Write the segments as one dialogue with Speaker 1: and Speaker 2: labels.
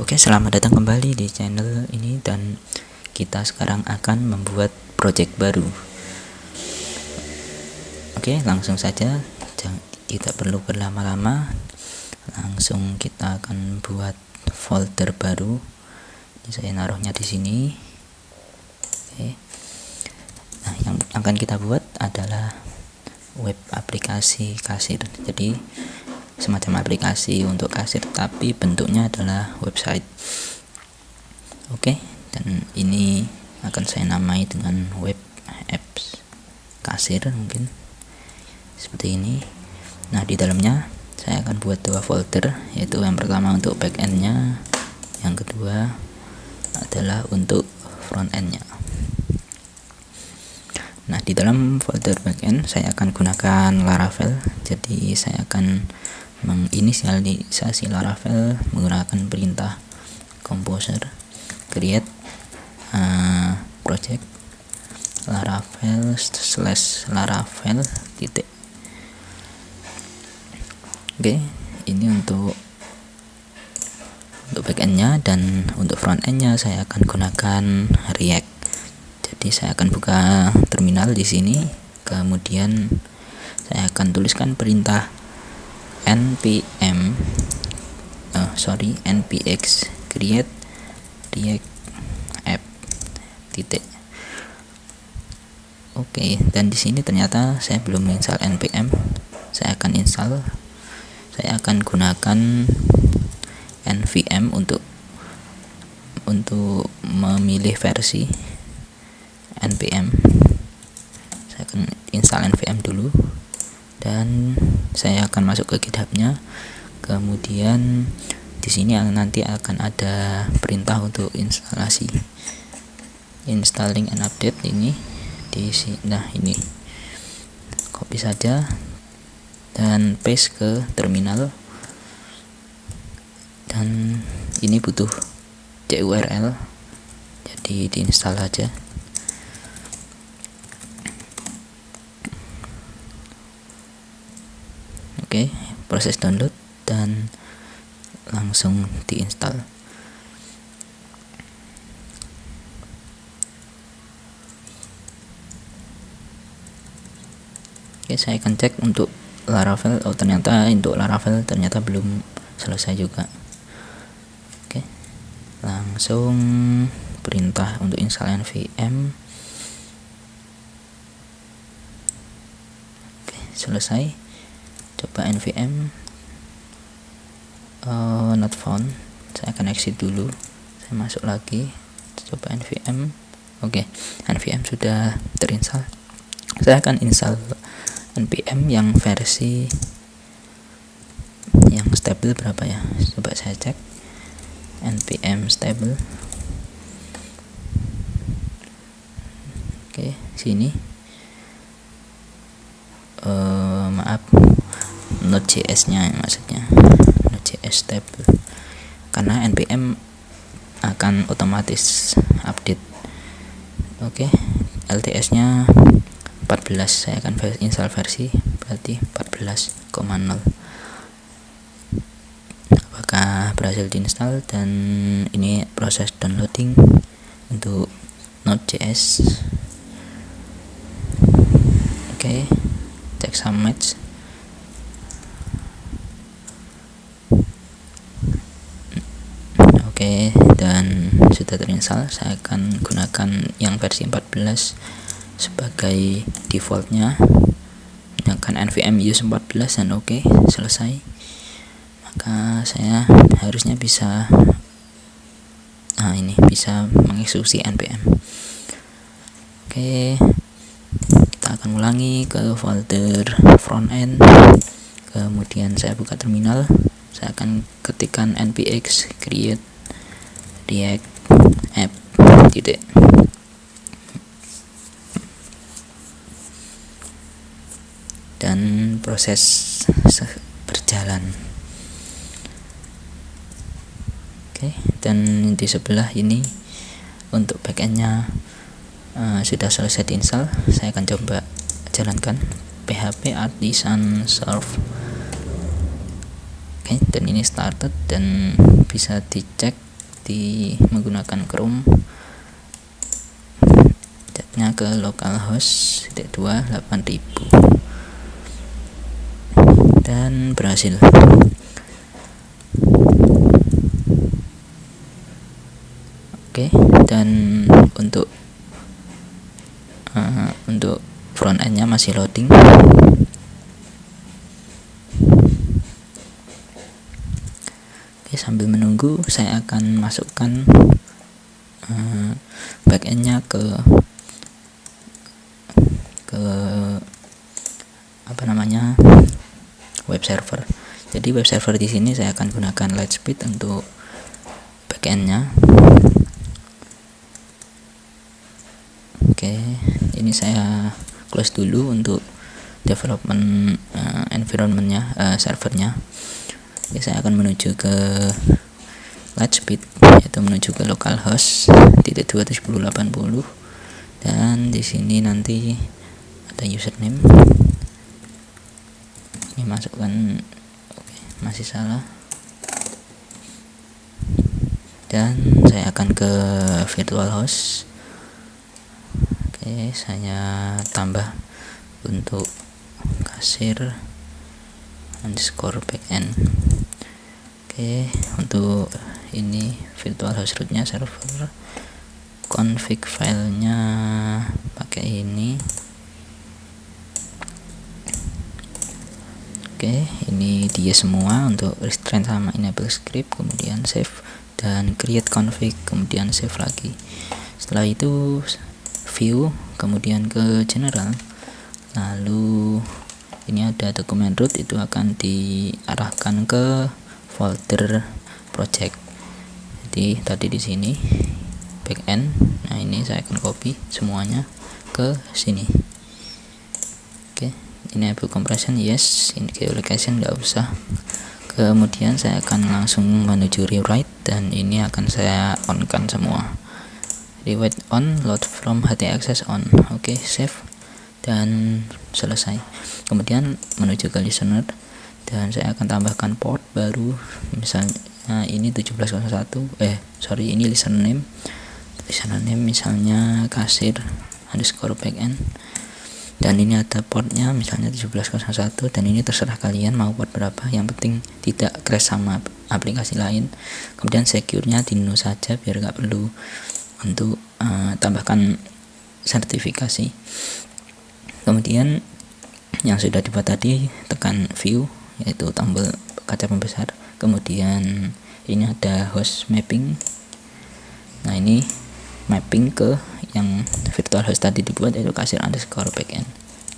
Speaker 1: Oke, selamat datang kembali di channel ini dan kita sekarang akan membuat project baru. Oke, langsung saja. Tidak perlu berlama-lama. Langsung kita akan buat folder baru. Ini saya naruhnya di sini. Oke. Nah, yang akan kita buat adalah web aplikasi kasir. Jadi semacam aplikasi untuk kasir tapi bentuknya adalah website. Oke dan ini akan saya namai dengan web apps kasir mungkin. Seperti ini. Nah di dalamnya saya akan buat dua folder yaitu yang pertama untuk backendnya yang kedua adalah untuk frontendnya Nah, di dalam folder backend saya akan gunakan Laravel. Jadi saya akan menginisialisasi Laravel menggunakan perintah composer create uh, project Laravel slash Laravel titik. Oke ini untuk untuk backendnya dan untuk frontendnya saya akan gunakan React. Jadi saya akan buka terminal di sini kemudian saya akan tuliskan perintah npm oh, sorry npx create react app titik. Oke okay, dan di sini ternyata saya belum install npm saya akan install saya akan gunakan nvm untuk untuk memilih versi npm saya akan install nvm dulu dan saya akan masuk ke githubnya kemudian di sini nanti akan ada perintah untuk instalasi. Installing and update ini di sini nah ini. Copy saja. Dan paste ke terminal. Dan ini butuh curl jadi diinstal saja oke proses download dan langsung diinstal. Oke saya akan cek untuk Laravel. Oh ternyata untuk Laravel ternyata belum selesai juga. Oke langsung perintah untuk install nvm oke selesai coba nvm uh, not found. Saya akan exit dulu. Saya masuk lagi. Coba nvm oke okay. nvm sudah terinstall. Saya akan install npm yang versi yang stable berapa ya? Coba saya cek. Npm stable. Oke okay, sini. Uh, maaf Node.js nya maksudnya Node.js stable karena npm akan otomatis update oke okay. LTS nya 14 saya akan install versi berarti 14,0 apakah berhasil diinstal dan ini proses downloading untuk Node.js oke okay. cek some match Oke dan sudah terinstall saya akan gunakan yang versi 14 sebagai defaultnya. Gunakan nvm use 14 dan oke okay, selesai. Maka saya harusnya bisa nah ini bisa mengeksekusi npm oke kita akan ulangi ke folder front end. Kemudian saya buka terminal. Saya akan ketikkan npx create react titik dan proses berjalan. Oke dan di sebelah ini untuk backendnya uh, sudah selesai diinstal. Saya akan coba jalankan php artisan serve. Oke dan ini started dan bisa dicek di menggunakan Chrome catnya ke localhost 2 8000 dan berhasil. Oke dan untuk uh, untuk front endnya masih loading. Oke sambil menunggu saya akan masukkan uh, backendnya ke ke apa namanya web server. Jadi web server di sini saya akan gunakan Lightspeed untuk backendnya. Oke ini saya close dulu untuk development uh, environmentnya uh, servernya. Oke, saya akan menuju ke Lightspeed yaitu menuju ke localhost titik puluh. Dan di sini nanti ada username. Ini masukkan. Oke masih salah. Dan saya akan ke virtual host. Oke saya tambah untuk kasir underscore backend oke untuk ini virtual host rootnya server. Config filenya pakai ini oke ini dia semua untuk restrain sama enable script kemudian save dan create config kemudian save lagi. Setelah itu view kemudian ke general. Lalu ini ada dokumen root itu akan diarahkan ke folder project. Jadi tadi di sini backend nah ini saya akan copy semuanya ke sini ini enable compression yes. Ini geolocation nggak usah. Kemudian saya akan langsung menuju rewrite dan ini akan saya on kan semua. Rewrite on load from htaccess on. Oke okay, save. Dan selesai. Kemudian menuju ke listener. Dan saya akan tambahkan port baru. Misalnya ini 1701 eh sorry ini listener name. Listener name misalnya kasir underscore backend dan ini ada portnya misalnya 1701 dan ini terserah kalian mau port berapa. Yang penting tidak crash sama aplikasi lain. Kemudian secure-nya di no saja biar nggak perlu untuk uh, tambahkan sertifikasi. Kemudian yang sudah dibuat tadi tekan view yaitu tombol kaca pembesar. Kemudian ini ada host mapping. Nah ini mapping ke yang virtual host tadi dibuat yaitu kasir underscore backend.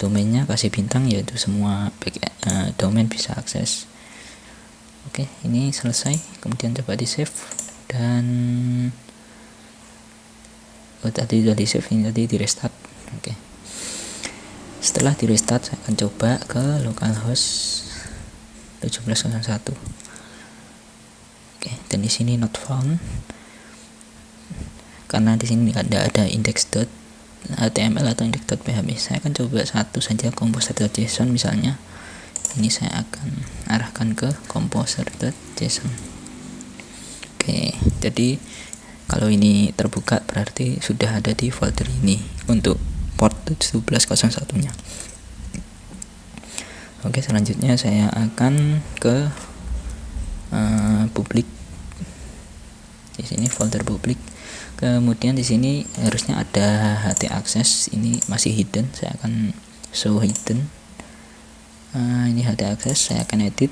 Speaker 1: Domainnya kasih bintang yaitu semua back, uh, domain bisa akses. Oke ini selesai. Kemudian coba di save dan oh tadi sudah di save ini tadi di restart. Oke. Setelah di restart saya akan coba ke localhost 1701 oke dan di sini not found karena di sini tidak ada index.html atau index.php saya akan coba satu saja composer.json misalnya. Ini saya akan arahkan ke composer.json oke jadi kalau ini terbuka berarti sudah ada di folder ini untuk port 1701 nya oke selanjutnya saya akan ke uh, publik. Di sini folder publik kemudian di sini harusnya ada ht access ini masih hidden saya akan show hidden. Uh, ini ht access saya akan edit.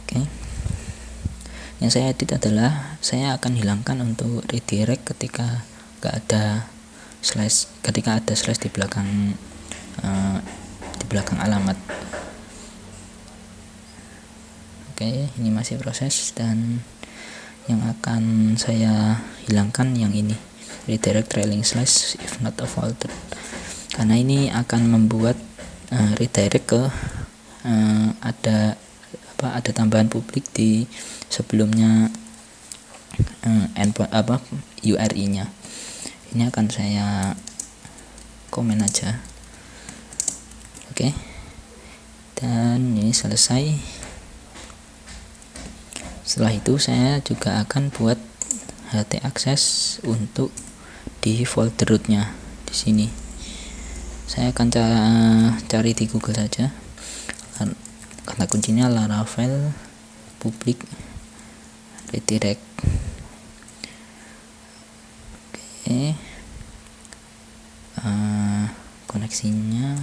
Speaker 1: Oke. Yang saya edit adalah saya akan hilangkan untuk redirect ketika gak ada slash ketika ada slash di belakang uh, di belakang alamat. Oke ini masih proses dan yang akan saya hilangkan yang ini. Redirect trailing slash if not a folder karena ini akan membuat uh, redirect ke uh, ada apa ada tambahan publik di sebelumnya uh, endpoint apa URI nya ini akan saya komen aja. Oke. Okay. dan ini selesai setelah itu saya juga akan buat HT access untuk di folder rootnya di sini. Saya akan cari di Google saja. Kata kuncinya laravel public redirect. Oke. Uh, koneksinya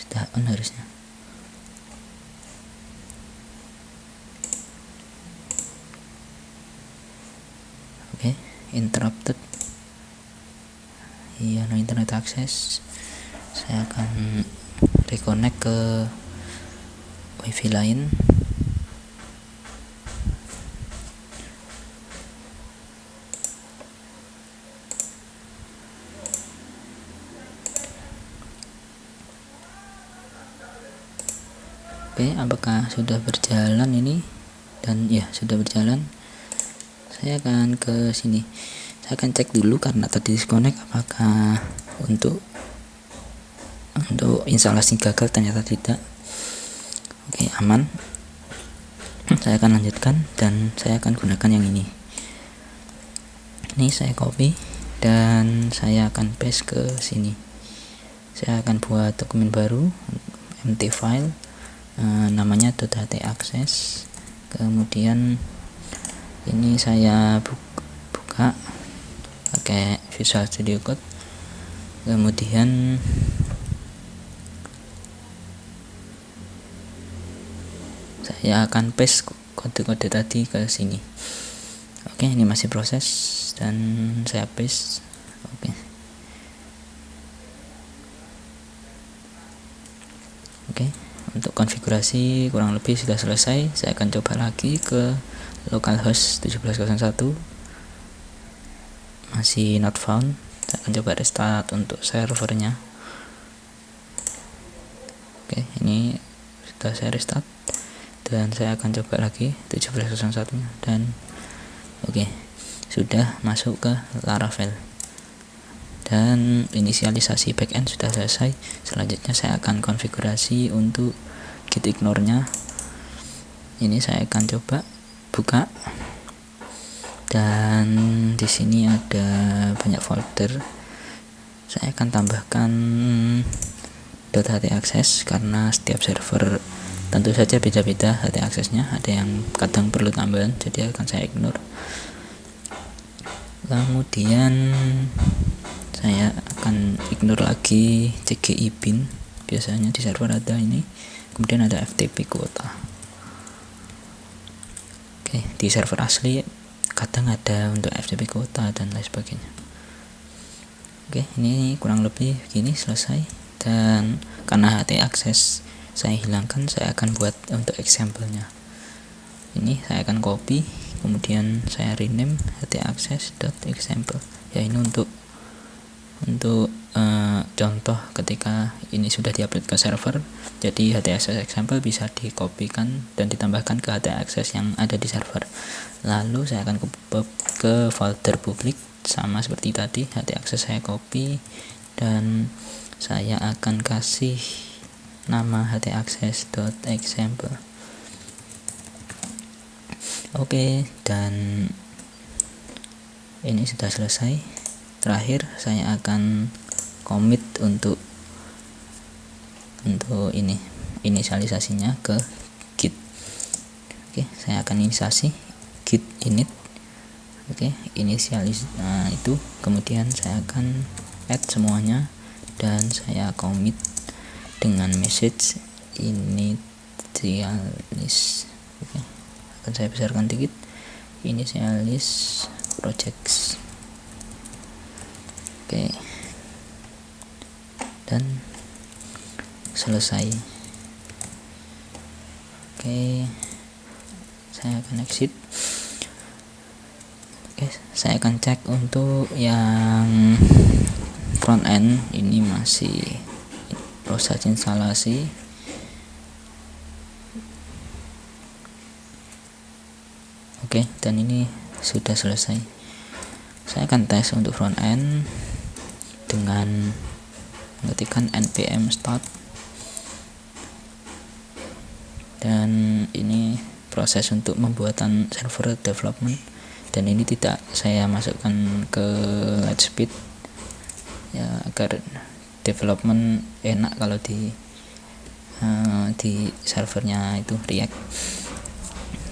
Speaker 1: sudah on harusnya oke okay, interrupted iya no internet access saya akan reconnect ke wifi lain Oke, apakah sudah berjalan ini? Dan ya, sudah berjalan. Saya akan ke sini. Saya akan cek dulu karena tadi disconnect apakah untuk untuk instalasi gagal ternyata tidak. Oke, aman. Saya akan lanjutkan dan saya akan gunakan yang ini. Ini saya copy dan saya akan paste ke sini. Saya akan buat dokumen baru empty file Eh, namanya .ht access kemudian ini saya buka, pakai Visual Studio Code. Kemudian saya akan paste kode-kode tadi ke sini. Oke ini masih proses dan saya paste. Oke. Oke untuk konfigurasi kurang lebih sudah selesai. Saya akan coba lagi ke localhost 1701 masih not found. Saya akan coba restart untuk servernya. Oke ini sudah saya restart. Dan saya akan coba lagi 1701 nya dan oke sudah masuk ke Laravel. Dan inisialisasi backend sudah selesai. Selanjutnya saya akan konfigurasi untuk git ignore nya ini saya akan coba buka. Dan di sini ada banyak folder. Saya akan tambahkan .ht access karena setiap server tentu saja beda-beda ht aksesnya ada yang kadang perlu tambahan jadi akan saya ignore. Kemudian saya akan ignore lagi CGI bin biasanya di server ada ini. Kemudian ada FTP kuota oke di server asli kadang ada untuk FTP kuota dan lain sebagainya. Oke ini kurang lebih begini selesai. Dan karena HT akses saya hilangkan saya akan buat untuk example-nya. Ini saya akan copy kemudian saya rename ht access.example ya ini untuk untuk uh, contoh ketika ini sudah diupload ke server jadi HTAccess example bisa dikopikan dan ditambahkan ke HTAccess yang ada di server. Lalu saya akan ke, ke folder publik sama seperti tadi HTAccess saya copy dan saya akan kasih nama htaccess.example oke dan ini sudah selesai. Terakhir saya akan komit untuk untuk ini inisialisasinya ke git. Oke saya akan inisiasi git init. Oke inisialis nah itu. Kemudian saya akan add semuanya dan saya commit dengan message initialis. Oke akan saya besarkan dikit. Inisialis projects. Oke dan selesai. Oke saya akan exit. Oke saya akan cek untuk yang front end. Ini masih proses instalasi. Oke dan ini sudah selesai. Saya akan tes untuk front end dengan mengetikkan npm start. Dan ini proses untuk pembuatan server development. Dan ini tidak saya masukkan ke Lightspeed. Ya agar development enak kalau di uh, di servernya itu React.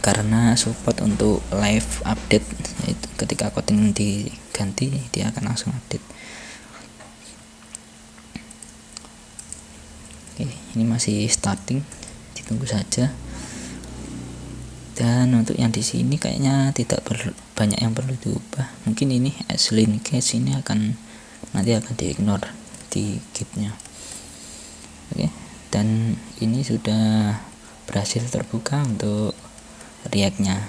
Speaker 1: Karena support untuk live update itu ketika coding diganti dia akan langsung update oke ini masih starting ditunggu saja. Dan untuk yang di sini kayaknya tidak banyak yang perlu diubah. Mungkin ini link case ini akan nanti akan diignore di kitnya oke. Dan ini sudah berhasil terbuka untuk react-nya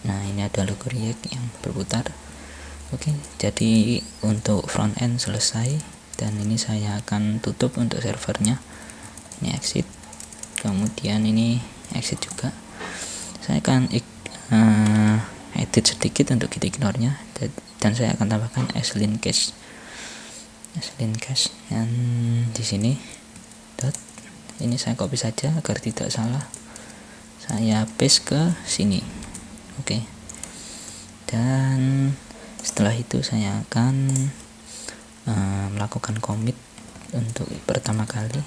Speaker 1: nah ini ada logo react yang berputar. Oke jadi untuk front end selesai dan ini saya akan tutup untuk servernya. Ini exit. Kemudian ini exit juga. Saya akan uh, edit sedikit untuk git ignore nya dan saya akan tambahkan slin cache slin cache yang di sini dot. Ini saya copy saja agar tidak salah. Saya paste ke sini. Oke. Okay. dan setelah itu saya akan uh, melakukan commit untuk pertama kali.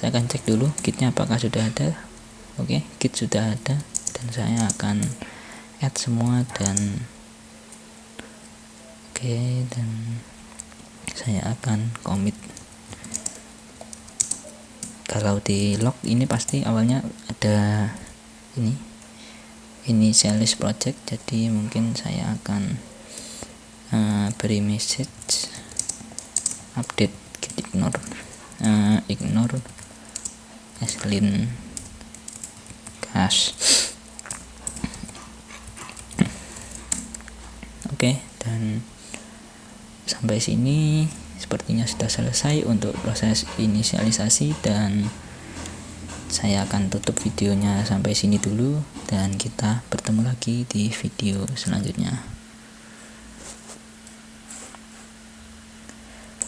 Speaker 1: Saya akan cek dulu kitnya apakah sudah ada. Oke okay, kit sudah ada dan saya akan add semua dan oke okay, dan saya akan commit kalau di log ini pasti awalnya ada ini ini sales project jadi mungkin saya akan uh, beri message update git ignore. Uh, ignore. Aslin cache oke dan sampai sini sepertinya sudah selesai untuk proses inisialisasi dan saya akan tutup videonya sampai sini dulu dan kita bertemu lagi di video selanjutnya